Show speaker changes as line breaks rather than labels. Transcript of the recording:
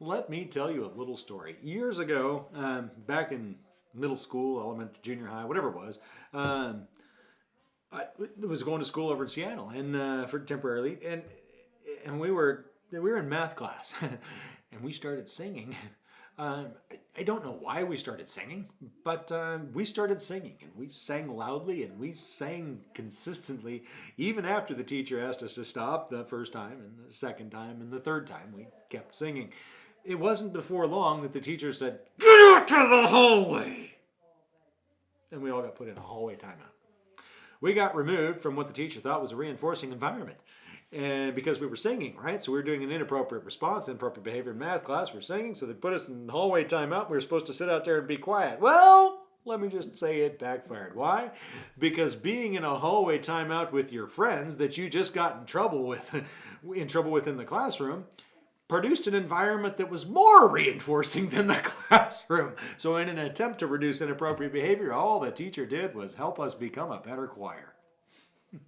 let me tell you a little story. Years ago, um, back in middle school, elementary, junior high, whatever it was, um, I was going to school over in Seattle and uh, for temporarily, and and we were we were in math class, and we started singing. Um, I don't know why we started singing, but uh, we started singing and we sang loudly and we sang consistently even after the teacher asked us to stop the first time and the second time and the third time we kept singing. It wasn't before long that the teacher said, Get out to the hallway! And we all got put in a hallway timeout. We got removed from what the teacher thought was a reinforcing environment. And because we were singing, right? So we were doing an inappropriate response, inappropriate behavior in math class. We're singing, so they put us in hallway timeout. We were supposed to sit out there and be quiet. Well, let me just say it backfired. Why? Because being in a hallway timeout with your friends that you just got in trouble with, in trouble with in the classroom, produced an environment that was more reinforcing than the classroom. So in an attempt to reduce inappropriate behavior, all the teacher did was help us become a better choir.